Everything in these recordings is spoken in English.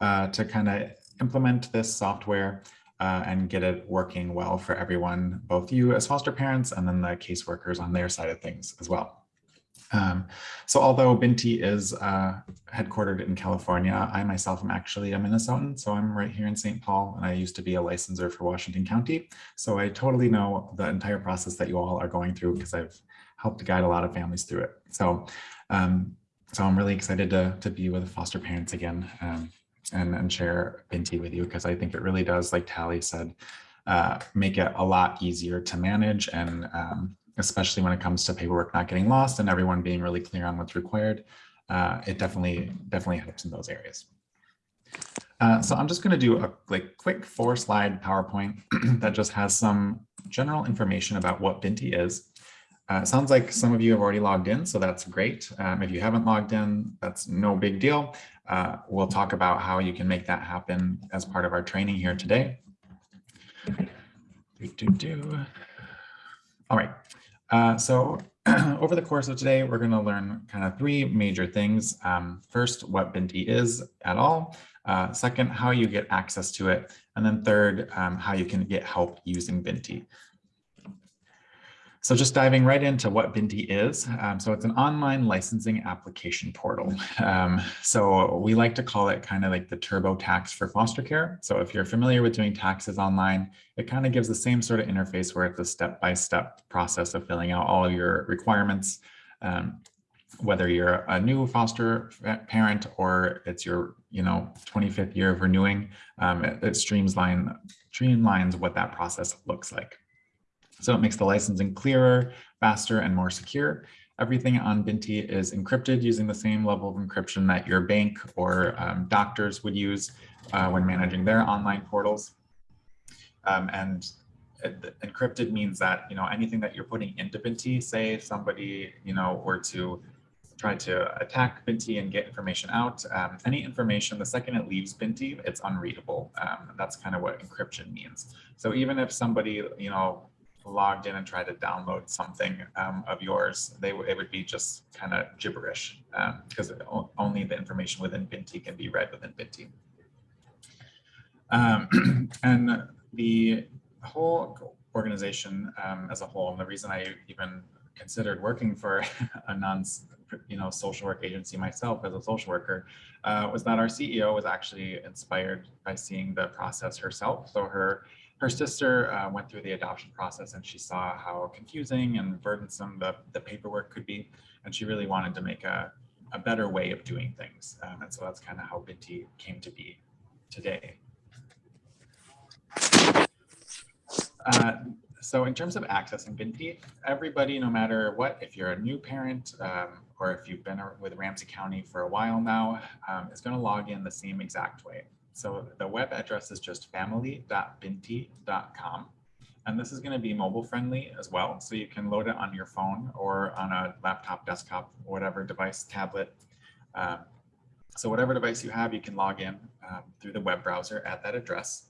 uh, to kind of implement this software uh, and get it working well for everyone, both you as foster parents and then the caseworkers on their side of things as well. Um, so although Binti is uh, headquartered in California, I myself am actually a Minnesotan. So I'm right here in St. Paul and I used to be a licensor for Washington County. So I totally know the entire process that you all are going through because I've helped guide a lot of families through it. So, um, so I'm really excited to, to be with foster parents again um, and, and share Binti with you because I think it really does, like Tally said, uh, make it a lot easier to manage and um, especially when it comes to paperwork not getting lost and everyone being really clear on what's required. Uh, it definitely, definitely helps in those areas. Uh, so I'm just going to do a like quick four slide PowerPoint that just has some general information about what Binti is. Uh, sounds like some of you have already logged in, so that's great. Um, if you haven't logged in, that's no big deal. Uh, we'll talk about how you can make that happen as part of our training here today. Do, do, do. All right, uh, so over the course of today, we're going to learn kind of three major things. Um, first, what Binti is at all. Uh, second, how you get access to it. And then third, um, how you can get help using Binti. So just diving right into what Binti is. Um, so it's an online licensing application portal. Um, so we like to call it kind of like the TurboTax for foster care. So if you're familiar with doing taxes online, it kind of gives the same sort of interface where it's a step-by-step -step process of filling out all of your requirements. Um, whether you're a new foster parent or it's your, you know, 25th year of renewing, um, it, it streamlines, streamlines what that process looks like. So it makes the licensing clearer, faster, and more secure. Everything on Binti is encrypted using the same level of encryption that your bank or um, doctors would use uh, when managing their online portals. Um, and it, encrypted means that, you know, anything that you're putting into Binti, say somebody, you know, were to try to attack Binti and get information out, um, any information, the second it leaves Binti, it's unreadable. Um, that's kind of what encryption means. So even if somebody, you know, logged in and tried to download something um, of yours, they it would be just kind of gibberish because um, only the information within Binti can be read within Binti. Um, and the whole organization um, as a whole, and the reason I even considered working for a non you know, social work agency myself as a social worker uh, was that our CEO was actually inspired by seeing the process herself. So her her sister uh, went through the adoption process and she saw how confusing and burdensome the, the paperwork could be. And she really wanted to make a, a better way of doing things. Um, and so that's kind of how Binti came to be today. Uh, so in terms of accessing Binti, everybody, no matter what, if you're a new parent um, or if you've been with Ramsey County for a while now, um, is going to log in the same exact way. So the web address is just family.binti.com. And this is going to be mobile friendly as well. So you can load it on your phone or on a laptop, desktop, whatever device, tablet. Um, so whatever device you have, you can log in um, through the web browser at that address.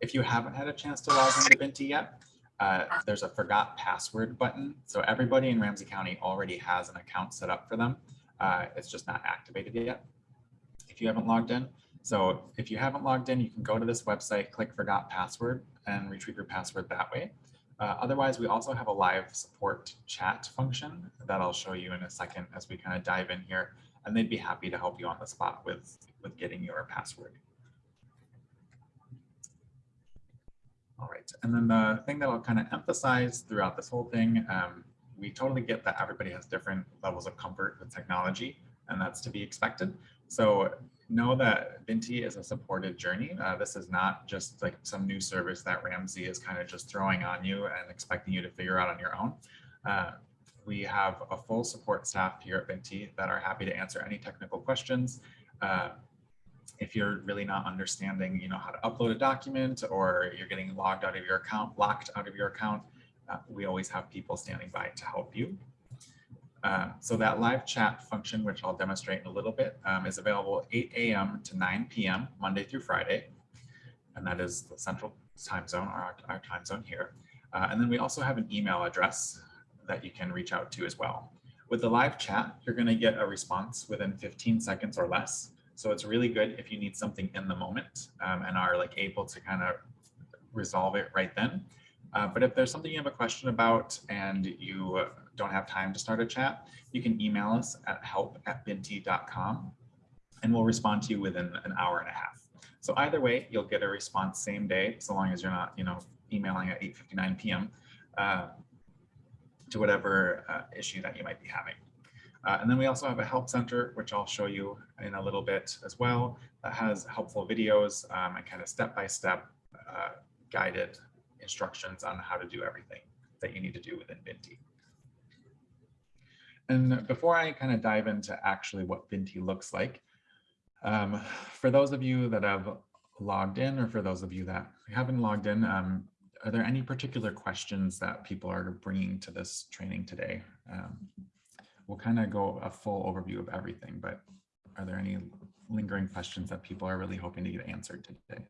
If you haven't had a chance to log into Binti yet, uh, there's a forgot password button. So everybody in Ramsey County already has an account set up for them. Uh, it's just not activated yet. If you haven't logged in, so if you haven't logged in, you can go to this website, click forgot password and retrieve your password that way. Uh, otherwise, we also have a live support chat function that I'll show you in a second as we kind of dive in here, and they'd be happy to help you on the spot with, with getting your password. All right, and then the thing that I'll kind of emphasize throughout this whole thing, um, we totally get that everybody has different levels of comfort with technology, and that's to be expected. So know that Binti is a supported journey. Uh, this is not just like some new service that Ramsey is kind of just throwing on you and expecting you to figure out on your own. Uh, we have a full support staff here at Binti that are happy to answer any technical questions. Uh, if you're really not understanding, you know, how to upload a document or you're getting logged out of your account, locked out of your account, uh, we always have people standing by to help you. Uh, so that live chat function, which I'll demonstrate in a little bit, um, is available 8 a.m. to 9 p.m. Monday through Friday. And that is the central time zone, our, our time zone here. Uh, and then we also have an email address that you can reach out to as well. With the live chat, you're going to get a response within 15 seconds or less. So it's really good if you need something in the moment um, and are like able to kind of resolve it right then. Uh, but if there's something you have a question about and you don't have time to start a chat, you can email us at help at binti.com and we'll respond to you within an hour and a half. So either way, you'll get a response same day, so long as you're not, you know, emailing at 8.59 p.m. Uh, to whatever uh, issue that you might be having. Uh, and then we also have a help center, which I'll show you in a little bit as well, that has helpful videos um, and kind of step-by-step uh, guided instructions on how to do everything that you need to do within Binti. And before I kind of dive into actually what Binti looks like, um, for those of you that have logged in or for those of you that haven't logged in, um, are there any particular questions that people are bringing to this training today? Um, we'll kind of go a full overview of everything, but are there any lingering questions that people are really hoping to get answered today?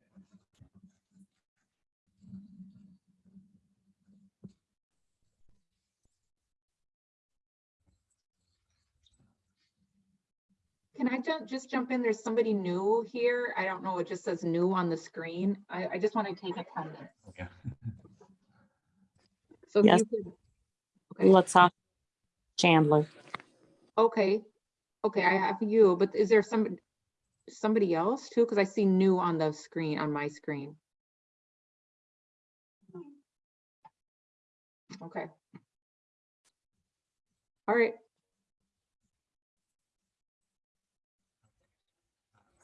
Can I ju- just jump in? There's somebody new here. I don't know, it just says new on the screen. I, I just want to take attendance. Okay. So if Yes. you could. Okay, Let's off Chandler. okay, okay, I have you, but is there somebody, somebody else too? Because I see new on the screen, on my screen. Okay. All right,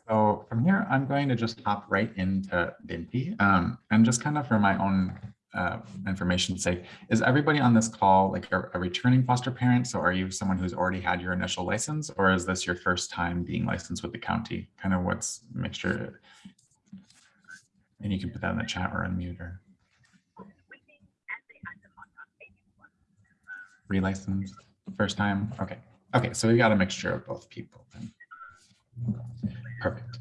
So from here, I'm going to just hop right into Binti um, and just kind of for my own uh, information's sake, is everybody on this call like a, a returning foster parent? So are you someone who's already had your initial license or is this your first time being licensed with the county? Kind of what's mixture? And you can put that in the chat or unmute or. Relicensed, first time, okay. Okay, so we got a mixture of both people. then. Perfect.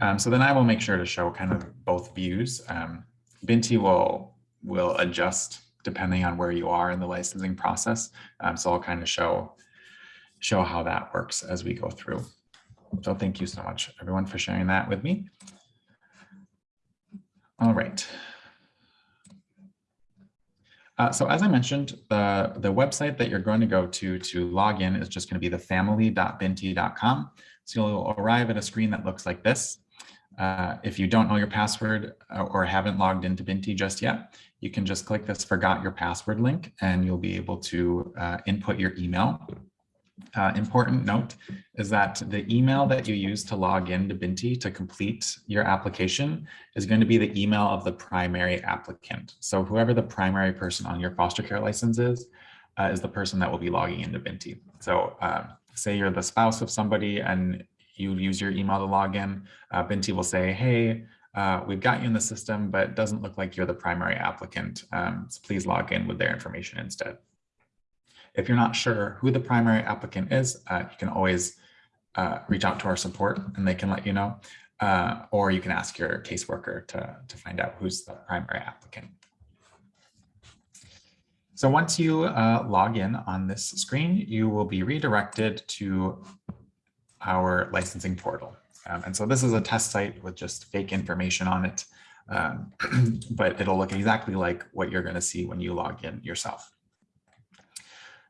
Um, so then I will make sure to show kind of both views. Um, Binti will will adjust depending on where you are in the licensing process. Um, so I'll kind of show show how that works as we go through. So thank you so much, everyone, for sharing that with me. All right. Uh, so as I mentioned, the, the website that you're going to go to to log in is just going to be the family.binti.com. So you'll arrive at a screen that looks like this. Uh, if you don't know your password uh, or haven't logged into Binti just yet, you can just click this forgot your password link and you'll be able to uh, input your email. Uh, important note is that the email that you use to log into Binti to complete your application is going to be the email of the primary applicant. So whoever the primary person on your foster care license is, uh, is the person that will be logging into Binti. So um, say you're the spouse of somebody and you use your email to log in, uh, Binti will say, hey, uh, we've got you in the system, but it doesn't look like you're the primary applicant. Um, so please log in with their information instead. If you're not sure who the primary applicant is, uh, you can always uh, reach out to our support and they can let you know, uh, or you can ask your caseworker to, to find out who's the primary applicant. So once you uh, log in on this screen, you will be redirected to our licensing portal. Um, and so this is a test site with just fake information on it, um, but it'll look exactly like what you're going to see when you log in yourself.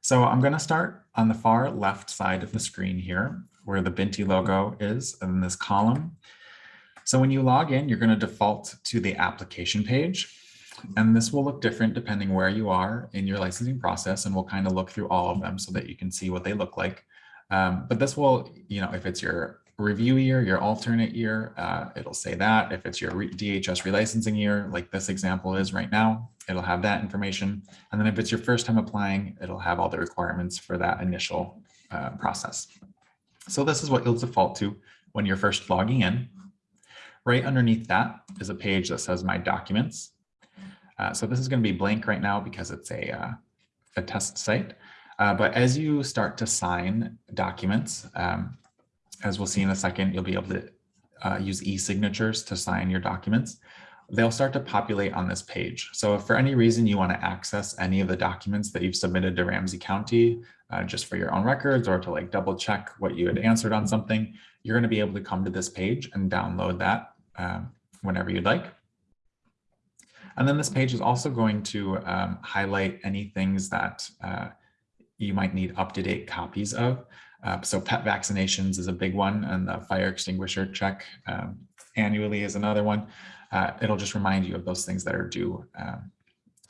So I'm going to start on the far left side of the screen here, where the Binti logo is in this column. So when you log in, you're going to default to the application page. And this will look different depending where you are in your licensing process. And we'll kind of look through all of them so that you can see what they look like. Um, but this will, you know, if it's your review year, your alternate year, uh, it'll say that. If it's your DHS relicensing year, like this example is right now, it'll have that information. And then if it's your first time applying, it'll have all the requirements for that initial uh, process. So this is what you'll default to when you're first logging in. Right underneath that is a page that says my documents. Uh, so this is going to be blank right now because it's a, uh, a test site. Uh, but as you start to sign documents, um, as we'll see in a second, you'll be able to uh, use e-signatures to sign your documents. they'll start to populate on this page. So if for any reason you want to access any of the documents that you've submitted to Ramsey County, uh, just for your own records or to like double check what you had answered on something, you're going to be able to come to this page and download that um, whenever you'd like. And then this page is also going to um, highlight any things that uh, you might need up-to-date copies of. Uh, so pet vaccinations is a big one and the fire extinguisher check um, annually is another one. Uh, it'll just remind you of those things that are due um,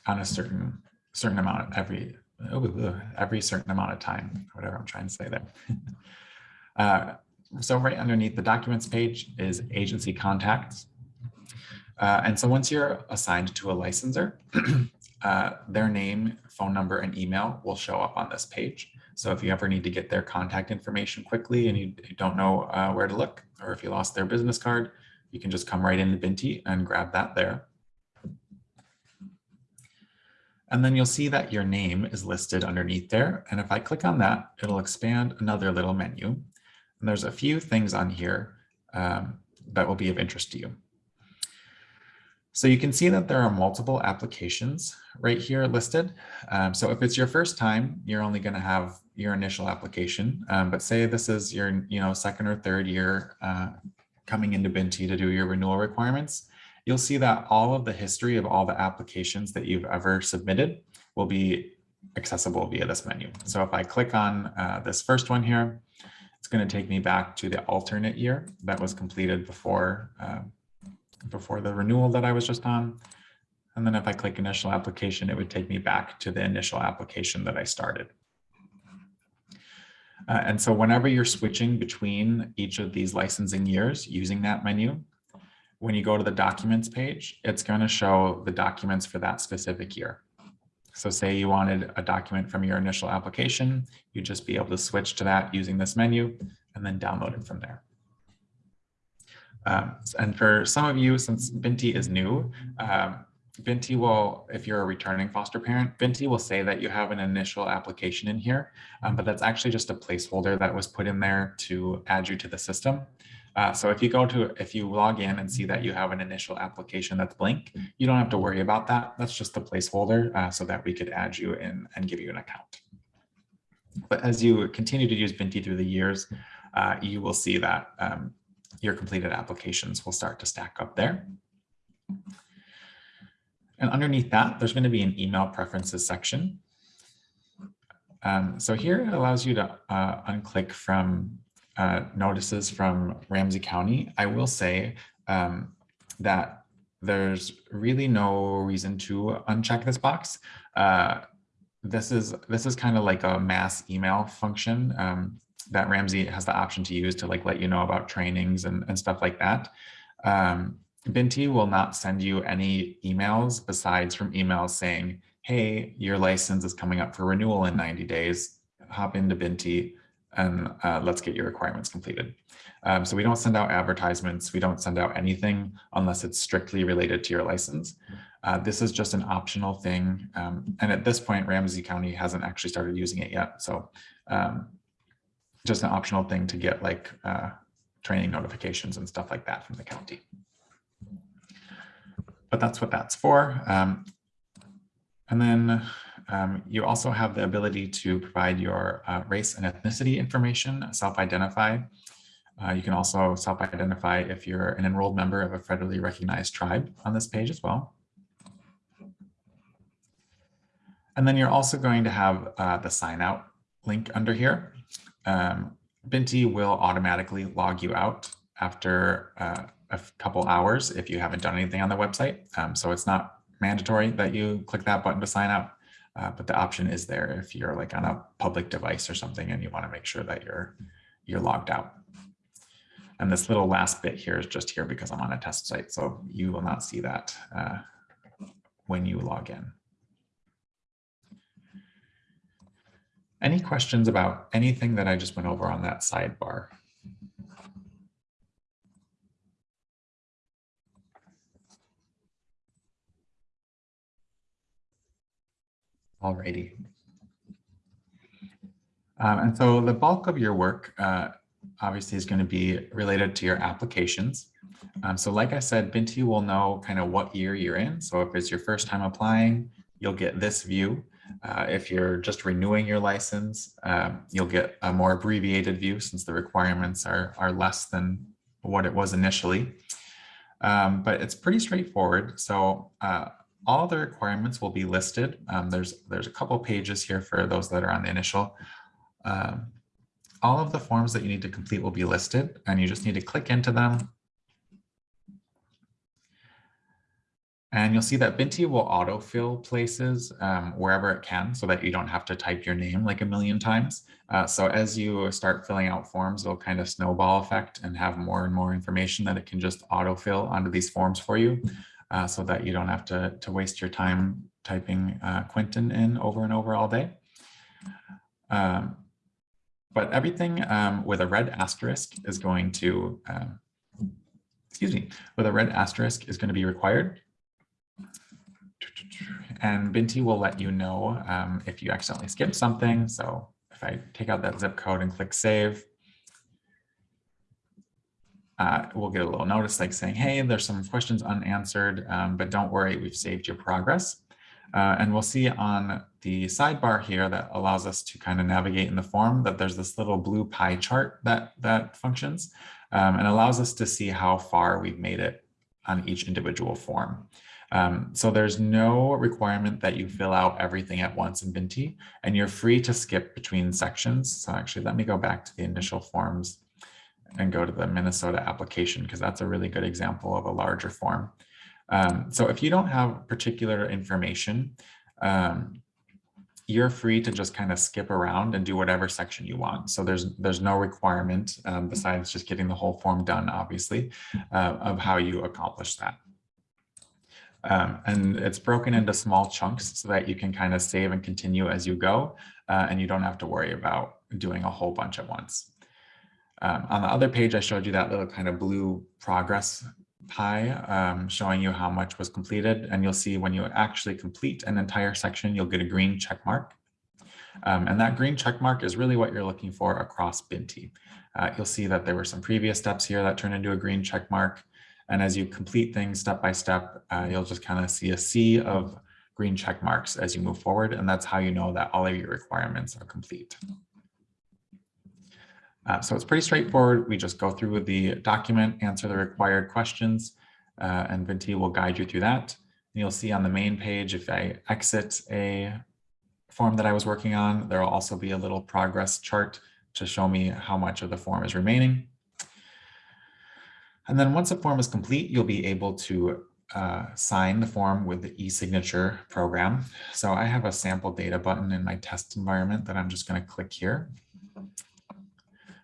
on a certain certain amount every every certain amount of time, whatever I'm trying to say there. uh, so right underneath the documents page is agency contacts. Uh, and so once you're assigned to a licensor, uh, their name, phone number, and email will show up on this page. So if you ever need to get their contact information quickly and you, don't know uh, where to look, or if you lost their business card, you can just come right into Binti and grab that there. And then you'll see that your name is listed underneath there. And if I click on that, it'll expand another little menu. And there's a few things on here um, that will be of interest to you. So you can see that there are multiple applications right here listed. Um, so if it's your first time, you're only going to have your initial application. Um, but say this is your you know second or third year uh, coming into Binti to do your renewal requirements, you'll see that all of the history of all the applications that you've ever submitted will be accessible via this menu. So if I click on uh, this first one here, it's going to take me back to the alternate year that was completed before uh, before the renewal that I was just on. And then if I click initial application, it would take me back to the initial application that I started. Uh, and so whenever you're switching between each of these licensing years using that menu, when you go to the documents page, it's going to show the documents for that specific year. So say you wanted a document from your initial application, you'd just be able to switch to that using this menu and then download it from there. Um, and for some of you, since Binti is new, um, Binti will, if you're a returning foster parent, Binti will say that you have an initial application in here, um, but that's actually just a placeholder that was put in there to add you to the system. Uh, so if you go to, if you log in and see that you have an initial application that's blank, you don't have to worry about that. That's just a placeholder uh, so that we could add you in and give you an account. But as you continue to use Binti through the years, uh, you will see that um, your completed applications will start to stack up there. And underneath that, there's going to be an email preferences section. Um, so here it allows you to uh, unclick from uh, notices from Ramsey County. I will say um, that there's really no reason to uncheck this box. Uh, this is this is kind of like a mass email function um, that Ramsey has the option to use to like let you know about trainings and, and stuff like that. Um, Binti will not send you any emails besides from emails saying, hey, your license is coming up for renewal in 90 days. Hop into Binti and uh, let's get your requirements completed. Um, so we don't send out advertisements. We don't send out anything unless it's strictly related to your license. Uh, this is just an optional thing. Um, and at this point, Ramsey County hasn't actually started using it yet. So um, just an optional thing to get like uh, training notifications and stuff like that from the county but that's what that's for. Um, and then um, you also have the ability to provide your uh, race and ethnicity information, self-identify. Uh, you can also self-identify if you're an enrolled member of a federally recognized tribe on this page as well. And then you're also going to have uh, the sign out link under here. Um, Binti will automatically log you out after uh, a couple hours if you haven't done anything on the website. Um, so it's not mandatory that you click that button to sign up, uh, but the option is there if you're like on a public device or something and you want to make sure that you're you're logged out. And this little last bit here is just here because I'm on a test site, so you will not see that uh, when you log in. Any questions about anything that I just went over on that sidebar? Alrighty. Um, and so the bulk of your work uh, obviously is going to be related to your applications. Um, so like I said, Binti will know kind of what year you're in. So if it's your first time applying, you'll get this view. Uh, if you're just renewing your license, um, you'll get a more abbreviated view since the requirements are, are less than what it was initially. Um, but it's pretty straightforward. So uh, all the requirements will be listed. Um, there's, there's a couple pages here for those that are on the initial. Um, all of the forms that you need to complete will be listed and you just need to click into them. And you'll see that Binti will autofill places um, wherever it can so that you don't have to type your name like a million times. Uh, so as you start filling out forms, it'll kind of snowball effect and have more and more information that it can just autofill onto these forms for you uh, so that you don't have to, to waste your time typing uh, Quentin in over and over all day. Um, but everything um, with a red asterisk is going to, um, excuse me, with a red asterisk is going to be required. And Binti will let you know um, if you accidentally skip something. So if I take out that zip code and click save, uh, we'll get a little notice like saying, hey, there's some questions unanswered, um, but don't worry, we've saved your progress. Uh, and we'll see on the sidebar here that allows us to kind of navigate in the form that there's this little blue pie chart that, that functions um, and allows us to see how far we've made it on each individual form. Um, so there's no requirement that you fill out everything at once in Binti, and you're free to skip between sections. So actually, let me go back to the initial forms and go to the Minnesota application, because that's a really good example of a larger form. Um, so if you don't have particular information, um, you're free to just kind of skip around and do whatever section you want. So there's there's no requirement um, besides just getting the whole form done, obviously, uh, of how you accomplish that. Um, and it's broken into small chunks so that you can kind of save and continue as you go, uh, and you don't have to worry about doing a whole bunch at once. Um, on the other page, I showed you that little kind of blue progress pie um, showing you how much was completed. And you'll see when you actually complete an entire section, you'll get a green check mark. Um, and that green check mark is really what you're looking for across Binti. Uh, you'll see that there were some previous steps here that turn into a green check mark. And as you complete things step by step, uh, you'll just kind of see a sea of green check marks as you move forward. And that's how you know that all of your requirements are complete. Uh, so it's pretty straightforward. We just go through the document, answer the required questions, uh, and Binti will guide you through that. And you'll see on the main page, if I exit a form that I was working on, there will also be a little progress chart to show me how much of the form is remaining. And then once a form is complete, you'll be able to uh, sign the form with the e-signature program. So I have a sample data button in my test environment that I'm just going to click here.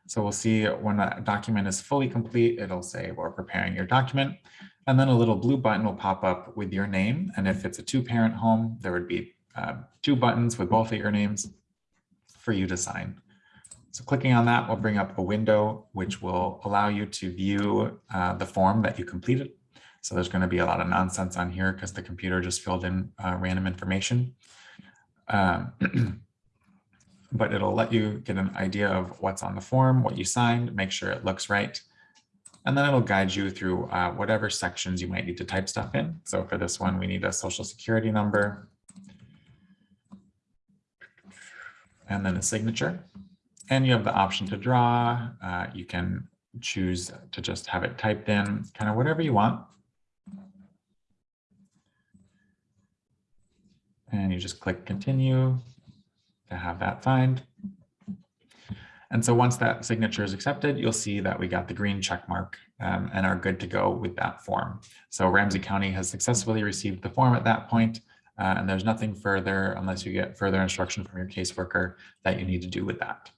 So we'll see when a document is fully complete, it'll say we're preparing your document. And then a little blue button will pop up with your name. And if it's a two parent home, there would be uh, two buttons with both of your names for you to sign. So clicking on that will bring up a window which will allow you to view uh, the form that you completed. So there's going to be a lot of nonsense on here because the computer just filled in uh, random information. Um, but it'll let you get an idea of what's on the form, what you signed, make sure it looks right. And then it'll guide you through uh, whatever sections you might need to type stuff in. So for this one, we need a social security number and then a signature. And you have the option to draw. Uh, you can choose to just have it typed in, kind of whatever you want. And you just click continue to have that signed. And so once that signature is accepted, you'll see that we got the green check mark um, and are good to go with that form. So Ramsey County has successfully received the form at that point, uh, and there's nothing further unless you get further instruction from your caseworker that you need to do with that.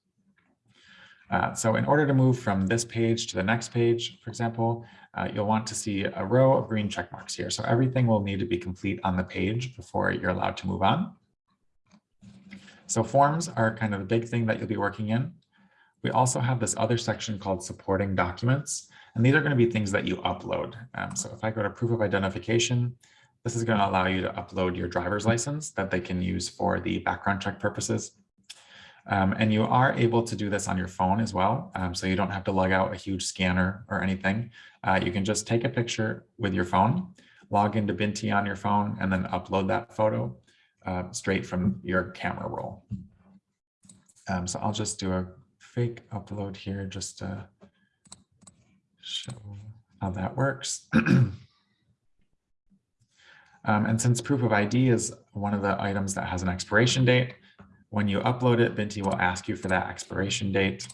Uh, so in order to move from this page to the next page, for example, uh, you'll want to see a row of green check marks here. So everything will need to be complete on the page before you're allowed to move on. So forms are kind of the big thing that you'll be working in. We also have this other section called supporting documents, and these are going to be things that you upload. Um, so if I go to proof of identification, this is going to allow you to upload your driver's license that they can use for the background check purposes. Um, and you are able to do this on your phone as well. Um, so you don't have to lug out a huge scanner or anything. Uh, you can just take a picture with your phone, log into Binti on your phone, and then upload that photo uh, straight from your camera roll. Um, so I'll just do a fake upload here just to show how that works. Um, and since proof of ID is one of the items that has an expiration date, when you upload it, Binti will ask you for that expiration date.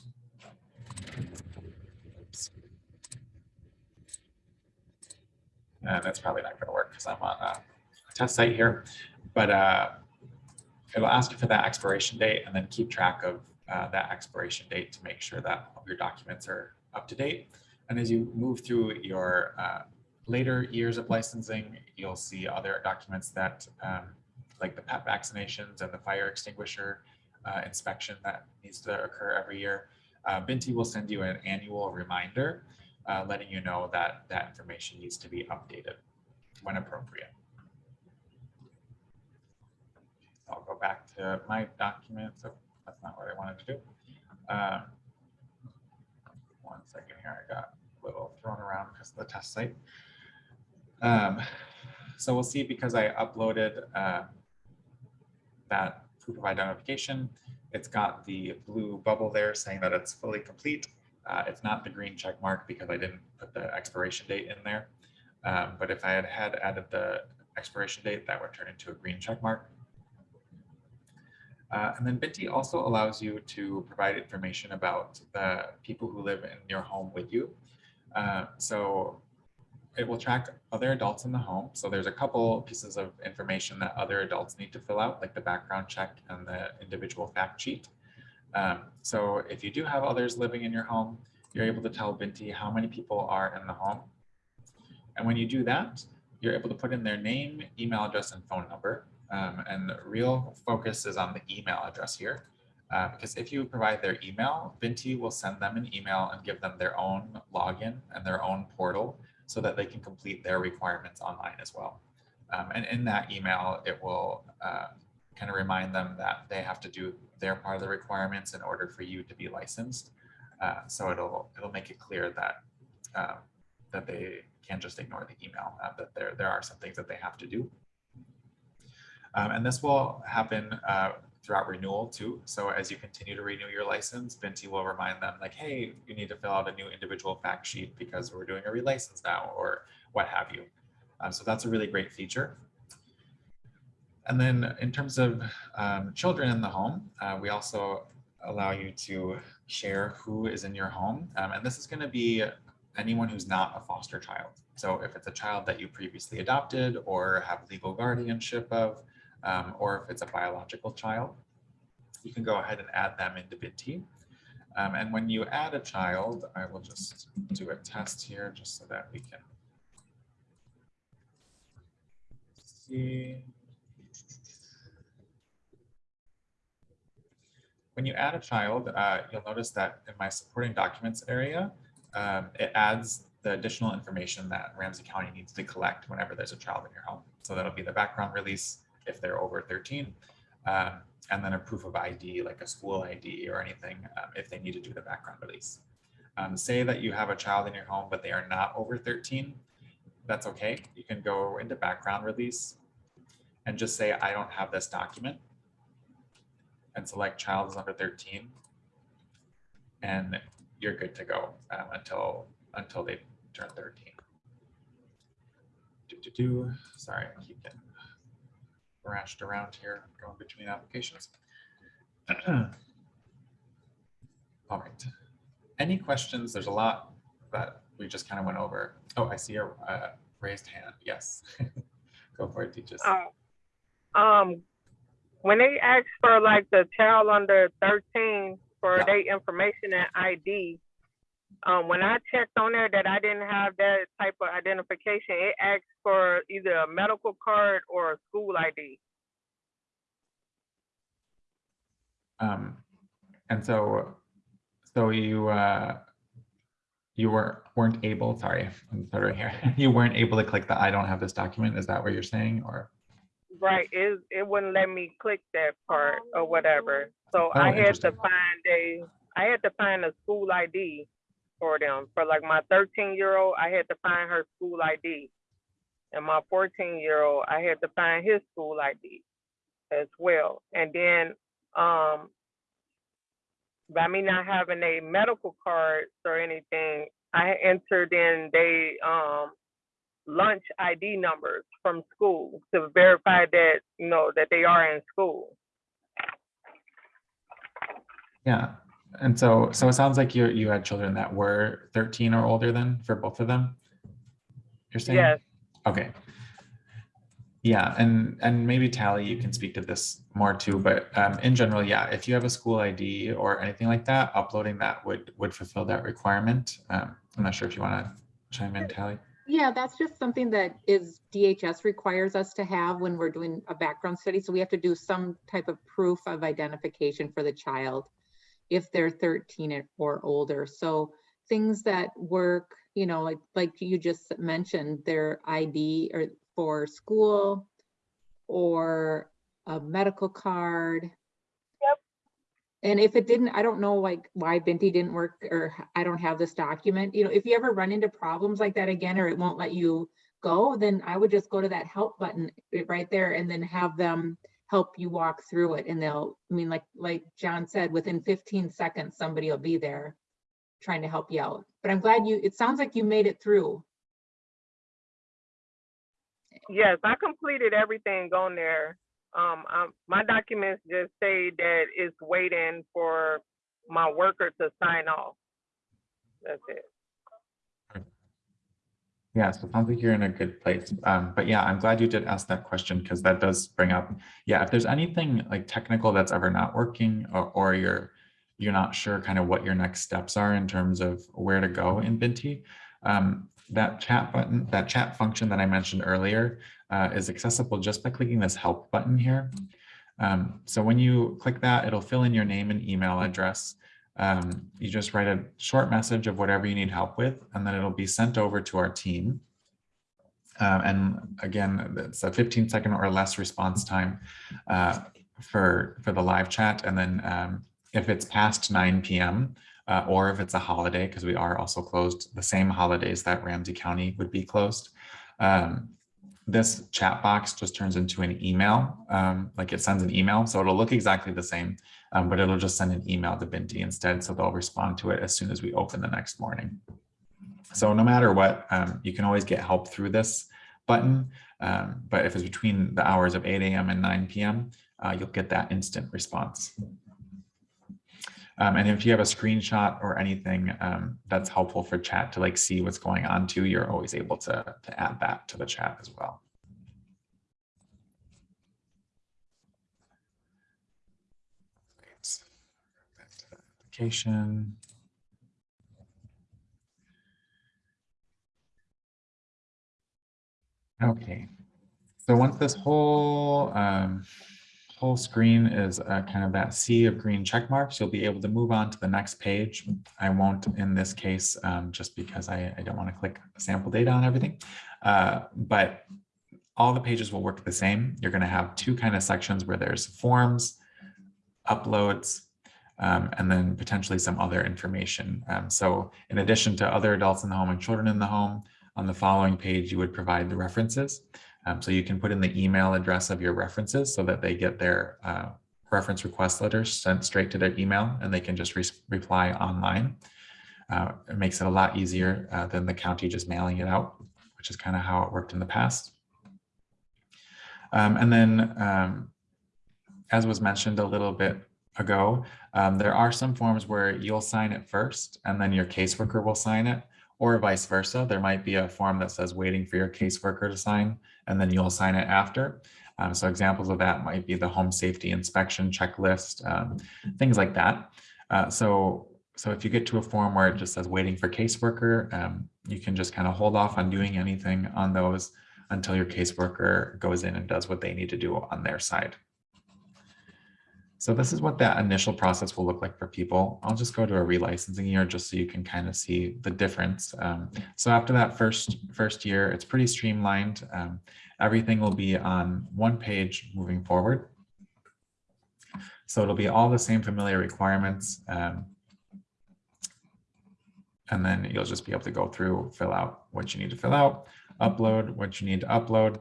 And that's probably not going to work because I'm on a test site here, but uh, it'll ask you for that expiration date and then keep track of uh, that expiration date to make sure that all your documents are up to date. And as you move through your uh, later years of licensing, you'll see other documents that um, like the pet vaccinations and the fire extinguisher uh, inspection that needs to occur every year. Uh, Binti will send you an annual reminder uh, letting you know that that information needs to be updated when appropriate. I'll go back to my document. So that's not what I wanted to do. Um, one second here, I got a little thrown around because of the test site. Um, so we'll see because I uploaded uh, that proof of identification. It's got the blue bubble there saying that it's fully complete. Uh, it's not the green check mark because I didn't put the expiration date in there. Um, but if I had had added the expiration date, that would turn into a green check mark. Uh, and then Binti also allows you to provide information about the people who live in your home with you. Uh, so it will track other adults in the home. So there's a couple pieces of information that other adults need to fill out, like the background check and the individual fact sheet. Um, so if you do have others living in your home, you're able to tell Binti how many people are in the home. And when you do that, you're able to put in their name, email address, and phone number. Um, and the real focus is on the email address here. Uh, because if you provide their email, Binti will send them an email and give them their own login and their own portal so that they can complete their requirements online as well. Um, and in that email, it will uh, kind of remind them that they have to do their part of the requirements in order for you to be licensed. Uh, so it'll it'll make it clear that um, that they can't just ignore the email, uh, that there there are some things that they have to do. Um, and this will happen uh, throughout renewal too. So as you continue to renew your license, Binti will remind them like, hey, you need to fill out a new individual fact sheet because we're doing a relicense now or what have you. Um, so that's a really great feature. And then in terms of um, children in the home, uh, we also allow you to share who is in your home. Um, and this is going to be anyone who's not a foster child. So if it's a child that you previously adopted or have legal guardianship of, um, or if it's a biological child, you can go ahead and add them into Binti. Um, and when you add a child, I will just do a test here just so that we can see. When you add a child, uh, you'll notice that in my supporting documents area, um, it adds the additional information that Ramsey County needs to collect whenever there's a child in your home. So that'll be the background release if they're over 13, um, and then a proof of ID, like a school ID or anything, um, if they need to do the background release. Um, say that you have a child in your home, but they are not over 13, that's okay. You can go into background release and just say, I don't have this document and select child is under 13 and you're good to go um, until until they turn 13. Do, do, do. Sorry, I keep getting thrashed around here, going between applications. All right. Any questions? There's a lot that we just kind of went over. Oh, I see a uh, raised hand. Yes. Go for it, Teachers. Uh, um, when they ask for like the child under 13 for Yeah. their information and ID, um, when I checked on there that I didn't have that type of identification, it asked for either a medical card or a school ID. Um, and so, so you, uh, you were, weren't able, sorry, I'm stuttering here. You weren't able to click the I don't have this document. Is that what you're saying or? Right, it, it wouldn't let me click that part or whatever. So I Oh, had to find a, I had to find a school ID for them. For like my thirteen year old, I had to find her school ID. And my fourteen year old, I had to find his school ID as well. And then, um, by me not having a medical card or anything, I entered in they, um, lunch ID numbers from school to verify that, you know, that they are in school. Yeah. And so, so it sounds like you, you had children that were 13 or older then for both of them? You're saying? Yes, Okay. Yeah, and, and maybe Tally, you can speak to this more too, but um, in general, yeah, if you have a school ID or anything like that, uploading that would, would fulfill that requirement. Um, I'm not sure if you want to chime in, Tally. Yeah, that's just something that is DHS requires us to have when we're doing a background study. So we have to do some type of proof of identification for the child if they're 13 or older. So things that work, you know, like, like you just mentioned, their ID or for school or a medical card. Yep. And if it didn't, I don't know like why Binti didn't work or I don't have this document, you know, if you ever run into problems like that again, or it won't let you go, then I would just go to that help button eh, right there and then have them help you walk through it. And they'll, I mean, like, like John said, within 15 seconds, somebody will be there trying to help you out. But I'm glad you, it sounds like you made it through. yes, I completed everything on there. Um, um, my documents just say that it's waiting for my worker to sign off. That's it. Yeah, so it sounds like you're in a good place. Um, but yeah, I'm glad you did ask that question because that does bring up, yeah, if there's anything like technical that's ever not working or, or you're you're not sure kind of what your next steps are in terms of where to go in Binti, um, that chat button, that chat function that I mentioned earlier uh, is accessible just by clicking this help button here. Um, so when you click that, it'll fill in your name and email address. Um, you just write a short message of whatever you need help with, and then it'll be sent over to our team. Um, and again, it's a 15 second or less response time uh, for, for the live chat. And then um, if it's past 9 p.m. Uh, or if it's a holiday, because we are also closed the same holidays that Ramsey County would be closed, um, this chat box just turns into an email, um, like it sends an email. So it'll look exactly the same, um, but it'll just send an email to Binti instead. So they'll respond to it as soon as we open the next morning. So no matter what, um, you can always get help through this button. Um, but if it's between the hours of 8 a.m. and 9 p.m., uh, you'll get that instant response. Um, and if you have a screenshot or anything um, that's helpful for chat to like see what's going on too, you're always able to, to add that to the chat as well. Okay, so once this whole um, whole screen is kind of that sea of green check marks, you'll be able to move on to the next page. I won't in this case, um, just because I, I don't want to click sample data on everything. Uh, but all the pages will work the same. You're going to have two kind of sections where there's forms, uploads, um, and then potentially some other information. Um, so in addition to other adults in the home and children in the home, on the following page, you would provide the references. Um, so you can put in the email address of your references so that they get their uh, reference request letters sent straight to their email and they can just re reply online. Uh, it makes it a lot easier uh, than the county just mailing it out, which is kind of how it worked in the past. Um, and then, um, as was mentioned a little bit ago, um, there are some forms where you'll sign it first and then your caseworker will sign it or vice versa. There might be a form that says waiting for your caseworker to sign, and then you'll sign it after. Um, so examples of that might be the home safety inspection checklist, um, things like that. Uh, so, so if you get to a form where it just says waiting for caseworker, um, you can just kind of hold off on doing anything on those until your caseworker goes in and does what they need to do on their side. So this is what that initial process will look like for people. I'll just go to a relicensing year just so you can kind of see the difference. Um, so after that first first year, it's pretty streamlined. Um, everything will be on one page moving forward. So it'll be all the same familiar requirements. Um, and then you'll just be able to go through, fill out what you need to fill out, upload what you need to upload,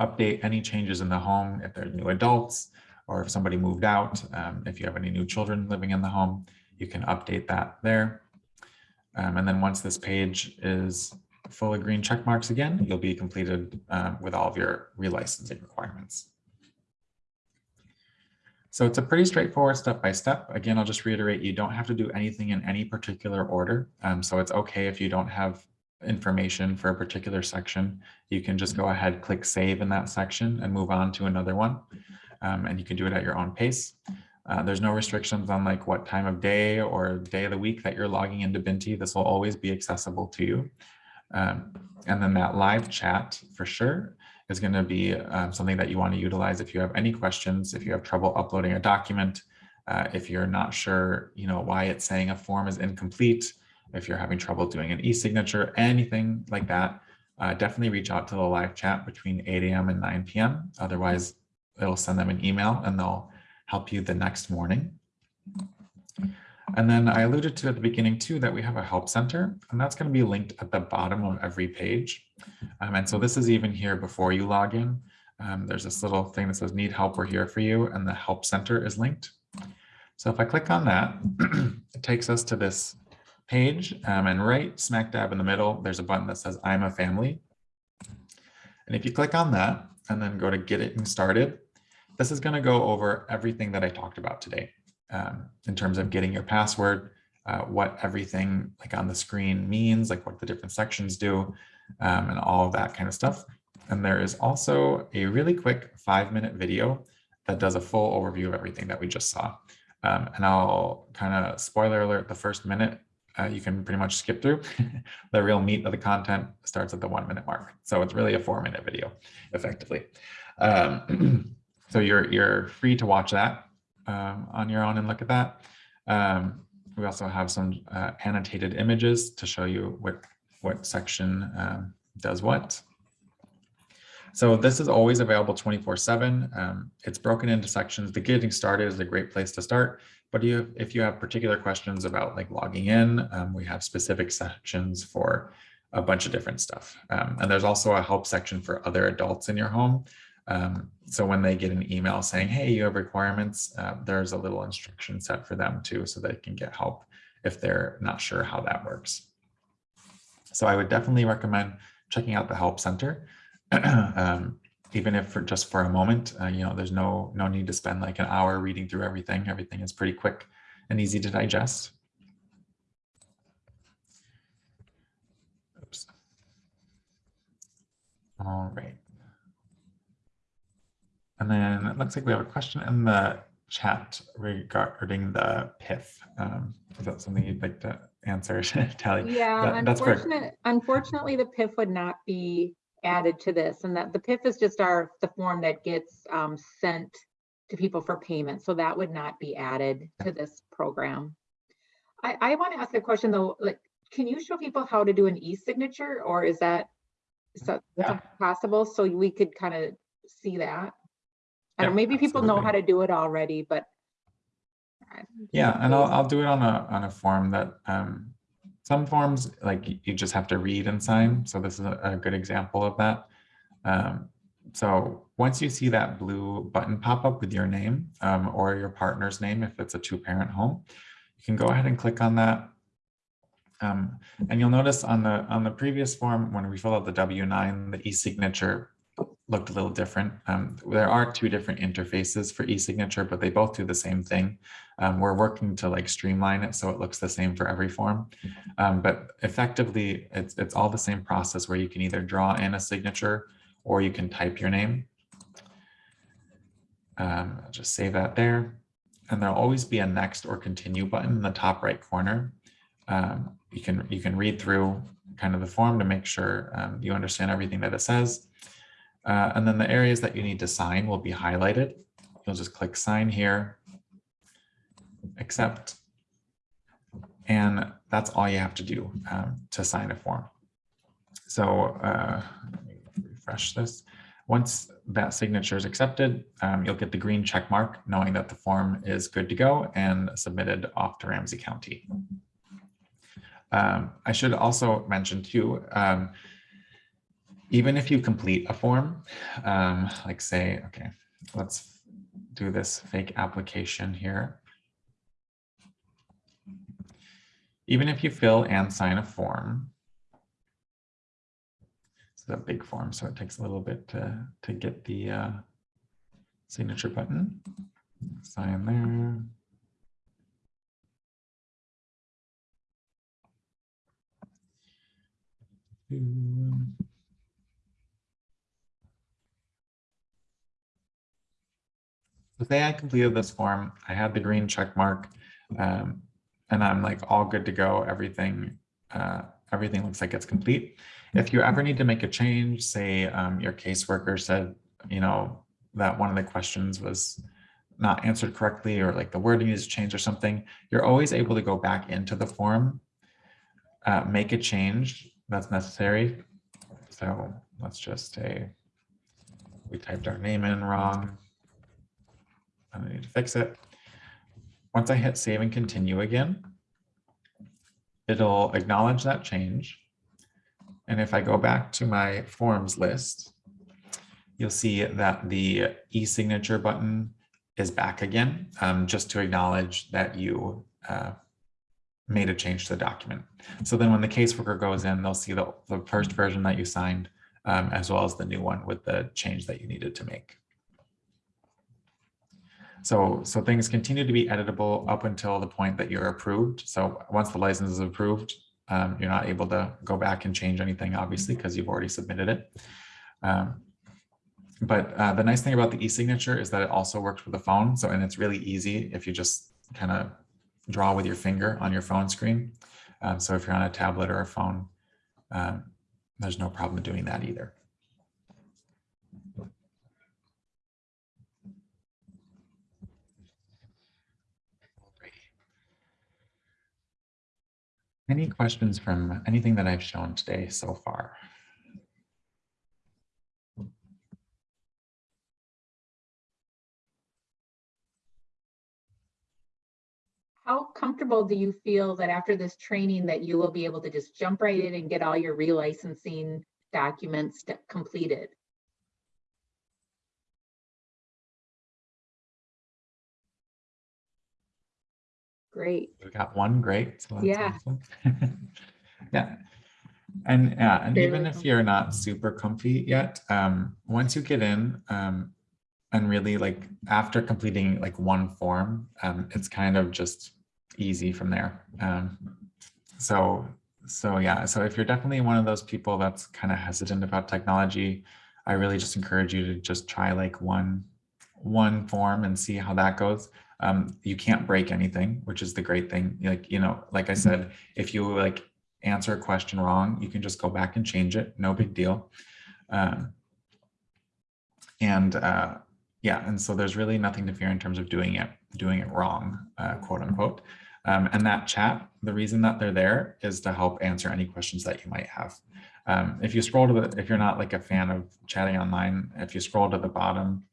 update any changes in the home if there's new adults or if somebody moved out. Um, if you have any new children living in the home, you can update that there. Um, and then once this page is full of green check marks again, you'll be completed uh, with all of your relicensing requirements. So it's a pretty straightforward step by step. Again, I'll just reiterate, you don't have to do anything in any particular order. Um, so it's okay if you don't have information for a particular section. You can just go ahead, click save in that section and move on to another one. Um, and you can do it at your own pace. Uh, there's no restrictions on like what time of day or day of the week that you're logging into Binti. This will always be accessible to you. Um, and then that live chat for sure is going to be um, something that you want to utilize if you have any questions, if you have trouble uploading a document, uh, if you're not sure, you know, why it's saying a form is incomplete, if you're having trouble doing an e-signature, anything like that, uh, definitely reach out to the live chat between 8 a.m. and 9 p.m. Otherwise, it'll send them an email and they'll help you the next morning. And then I alluded to at the beginning too that we have a help center and that's going to be linked at the bottom of every page. Um, and so this is even here before you log in. Um, there's this little thing that says need help, we're here for you. And the help center is linked. So if I click on that, it takes us to this page um, and right smack dab in the middle, there's a button that says I'm a family. And if you click on that and then go to get it started, this is going to go over everything that I talked about today um, in terms of getting your password, uh, what everything like on the screen means, like what the different sections do, um, and all of that kind of stuff. And there is also a really quick five minute video that does a full overview of everything that we just saw. Um, and I'll kind of spoiler alert the first minute uh, you can pretty much skip through. the real meat of the content starts at the one minute mark. So it's really a four minute video effectively. Um, so you're, you're free to watch that um, on your own and look at that. Um, we also have some uh, annotated images to show you what, what section um, does what. So this is always available 24 seven. Um, it's broken into sections. The getting started is a great place to start. But you, if you have particular questions about like logging in, um, we have specific sections for a bunch of different stuff. Um, and there's also a help section for other adults in your home. Um, so when they get an email saying, hey, you have requirements, uh, there's a little instruction set for them too, so they can get help if they're not sure how that works. So I would definitely recommend checking out the help center. um, even if for just for a moment, uh, you know, there's no no need to spend like an hour reading through everything. Everything is pretty quick and easy to digest. Oops. All right. And then it looks like we have a question in the chat regarding the PIF. Um, is that something you'd like to answer, Tally? Yeah, That- that's unfortunately, unfortunately, the PIF would not be added to this and that the PIF is just our, the form that gets um, sent to people for payment. So that would not be added to this program. I, I want to ask a question though, like, can you show people how to do an e-signature or is that Yeah. possible? So we could kind of see that? I Yeah, maybe people know how to do it already, but. Yeah, and I'll, I'll do it on a, on a form that, um, some forms, like you just have to read and sign. So this is a, a good example of that. Um, so once you see that blue button pop up with your name, um, or your partner's name, if it's a two parent home, you can go ahead and click on that. Um, and you'll notice on the, on the previous form, when we fill out the W-9, the e-signature looked a little different. Um, there are two different interfaces for e-signature, but they both do the same thing. Um, we're working to like streamline it so it looks the same for every form. Um, but effectively, it's, it's all the same process where you can either draw in a signature or you can type your name. Um, I'll just save that there. And there'll always be a next or continue button in the top right corner. Um, you can you can read through kind of the form to make sure um, you understand everything that it says. Uh, and then the areas that you need to sign will be highlighted. you'll just click sign here, accept. And that's all you have to do um, to sign a form. So uh, refresh this. Once that signature is accepted, um, you'll get the green check mark knowing that the form is good to go and submitted off to Ramsey County. Um, I should also mention too, um, even if you complete a form, um, like say, okay, let's do this fake application here. Even if you fill and sign a form, it's a big form, so it takes a little bit to, to get the uh, signature button. Sign there. Say I completed this form, I had the green check mark, um, and I'm like all good to go. Everything, uh, everything looks like it's complete. If you ever need to make a change, say um, your caseworker said, you know, that one of the questions was not answered correctly or like the wording is changed or something, you're always able to go back into the form, uh, make a change that's necessary. So let's just say we typed our name in wrong. I need to fix it. Once I hit save and continue again, it'll acknowledge that change. And if I go back to my forms list, you'll see that the e-signature button is back again, um, just to acknowledge that you uh, made a change to the document. So then when the caseworker goes in, they'll see the, the first version that you signed, um, as well as the new one with the change that you needed to make. So, so things continue to be editable up until the point that you're approved. So once the license is approved, um, you're not able to go back and change anything, obviously, because you've already submitted it. Um, but uh, the nice thing about the e-signature is that it also works with the phone. So, and it's really easy if you just kind of draw with your finger on your phone screen. Um, so if you're on a tablet or a phone, um, there's no problem doing that either. Any questions from anything that I've shown today so far? How comfortable do you feel that after this training that you will be able to just jump right in and get all your relicensing documents completed? Great. We got one, great. so that's Yeah. awesome. Yeah. And yeah, and Very even if you're not super comfy yet, um, once you get in, um, and really like after completing like one form, um, it's kind of just easy from there. Um, so, so yeah, so if you're definitely one of those people that's kind of hesitant about technology, I really just encourage you to just try like one, one form and see how that goes. Um, you can't break anything, which is the great thing. Like, you know, like I said, if you like answer a question wrong, you can just go back and change it. No big deal. Um, and uh, yeah, and so there's really nothing to fear in terms of doing it, doing it wrong, uh, quote unquote. Um, and that chat, the reason that they're there is to help answer any questions that you might have. Um, if you scroll to the, if you're not like a fan of chatting online, if you scroll to the bottom,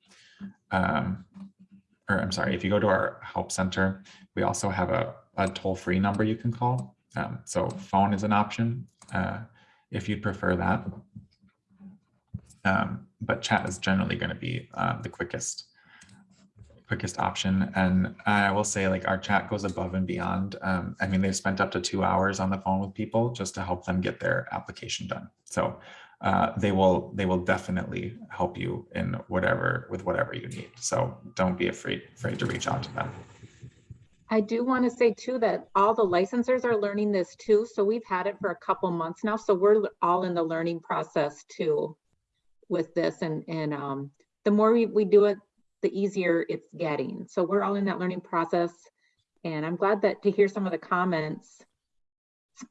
um, or I'm sorry, if you go to our help center, we also have a, a toll-free number you can call. Um, so phone is an option uh, if you'd prefer that. Um, but chat is generally going to be uh, the quickest quickest option. And I will say like our chat goes above and beyond. Um, I mean, they've spent up to two hours on the phone with people just to help them get their application done. So uh, they will they will definitely help you in whatever with whatever you need. So don't be afraid afraid to reach out to them. I do want to say too that all the licensors are learning this too. So we've had it for a couple months now. So we're all in the learning process too with this and, and um, the more we, we do it, the easier it's getting. So we're all in that learning process. And I'm glad that to hear some of the comments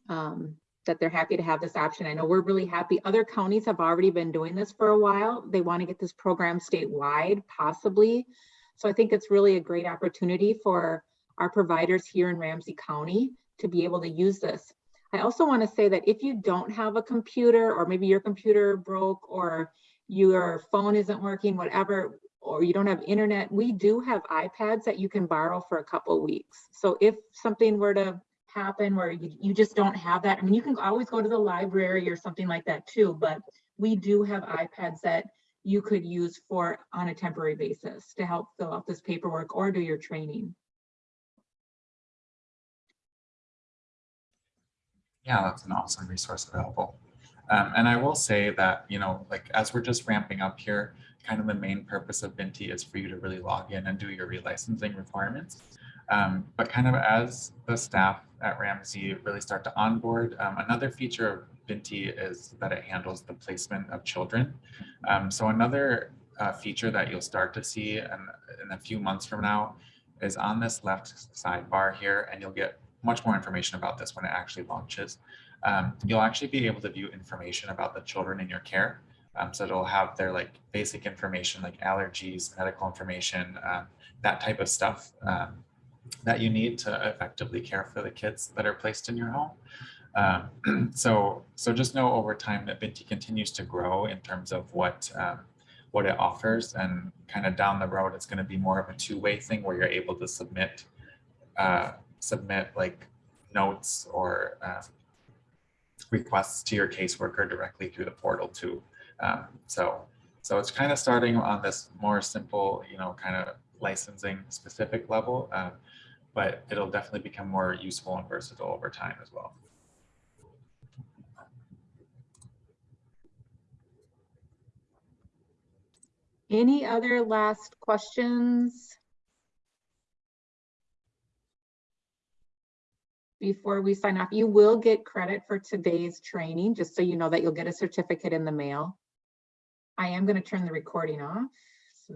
um, that they're happy to have this option. I know we're really happy. Other counties have already been doing this for a while. They want to get this program statewide possibly. So I think it's really a great opportunity for our providers here in Ramsey County to be able to use this. I also want to say that if you don't have a computer or maybe your computer broke or your phone isn't working, whatever, or you don't have internet, we do have iPads that you can borrow for a couple weeks. So if something were to happen where you, you just don't have that, I mean, you can always go to the library or something like that too, but we do have iPads that you could use for on a temporary basis to help fill out this paperwork or do your training. Yeah, that's an awesome resource available. Um, and I will say that, you know, like as we're just ramping up here, kind of the main purpose of Binti is for you to really log in and do your relicensing requirements. Um, but kind of as the staff at Ramsey really start to onboard, um, another feature of Binti is that it handles the placement of children. Um, so another uh, feature that you'll start to see in, in a few months from now is on this left sidebar here, and you'll get much more information about this when it actually launches. Um, you'll actually be able to view information about the children in your care. Um, so it'll have their like basic information like allergies, medical information, um, that type of stuff um, that you need to effectively care for the kids that are placed in your home. Um, so, so just know over time that Binti continues to grow in terms of what um, what it offers and kind of down the road, it's going to be more of a two-way thing where you're able to submit uh, submit like notes or uh, requests to your caseworker directly through the portal too. Um, so, so it's kind of starting on this more simple, you know, kind of licensing specific level, uh, but it'll definitely become more useful and versatile over time as well. Any other last questions? Before we sign off, you will get credit for today's training, just so you know that you'll get a certificate in the mail. I am going to turn the recording off, so.